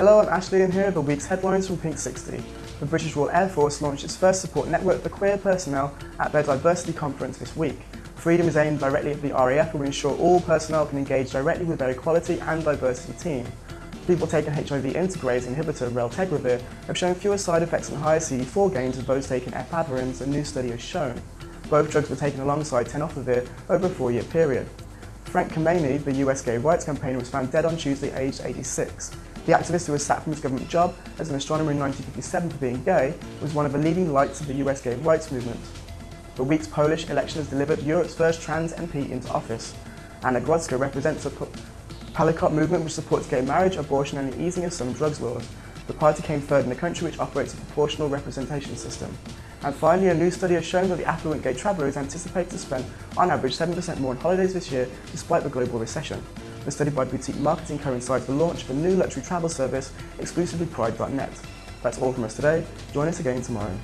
Hello, I'm Ashley and here are the week's headlines from Pink 60. The British Royal Air Force launched its first support network for queer personnel at their diversity conference this week. Freedom is aimed directly at the RAF and will ensure all personnel can engage directly with their equality and diversity team. People taking HIV integrase inhibitor raltegravir have shown fewer side effects and higher CD4 gains than those taking efavirenz, a new study has shown. Both drugs were taken alongside tenofovir over a four-year period. Frank Kameny, the US gay rights campaigner, was found dead on Tuesday aged 86. The activist who was sacked from his government job as an astronomer in 1957 for being gay was one of the leading lights of the US gay rights movement. The week's Polish election has delivered Europe's first trans MP into office. Anna Grodzka represents a Palikot movement which supports gay marriage, abortion and the easing of some drugs laws. The party came third in the country which operates a proportional representation system. And finally, a new study has shown that the affluent gay traveller is anticipated to spend on average 7% more on holidays this year despite the global recession. The study by Boutique Marketing coincides the launch of a new luxury travel service, exclusively Pride.net. That's all from us today. Join us again tomorrow.